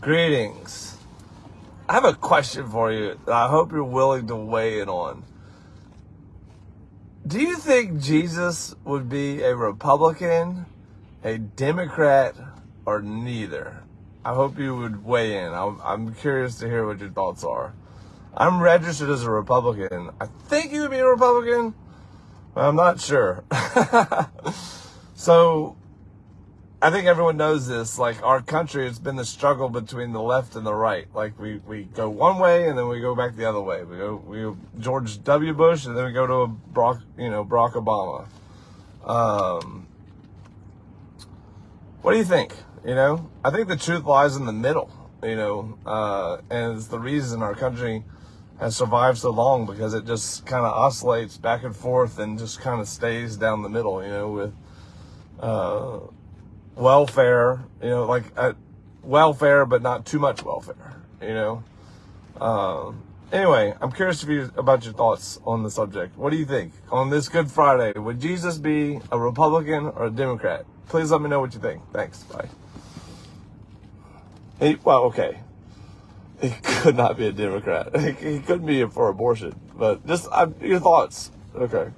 Greetings. I have a question for you that I hope you're willing to weigh in on. Do you think Jesus would be a Republican, a Democrat, or neither? I hope you would weigh in. I'm, I'm curious to hear what your thoughts are. I'm registered as a Republican. I think he would be a Republican, but I'm not sure. so I think everyone knows this. Like our country, it's been the struggle between the left and the right. Like we, we go one way and then we go back the other way. We go we go George W. Bush and then we go to a Barack you know Barack Obama. Um, what do you think? You know, I think the truth lies in the middle. You know, uh, and it's the reason our country has survived so long because it just kind of oscillates back and forth and just kind of stays down the middle. You know, with uh, welfare, you know, like uh, welfare, but not too much welfare, you know. Um, anyway, I'm curious you, about your thoughts on the subject. What do you think on this Good Friday? Would Jesus be a Republican or a Democrat? Please let me know what you think. Thanks. Bye. He, well, okay. He could not be a Democrat. He couldn't be for abortion, but just uh, your thoughts. Okay.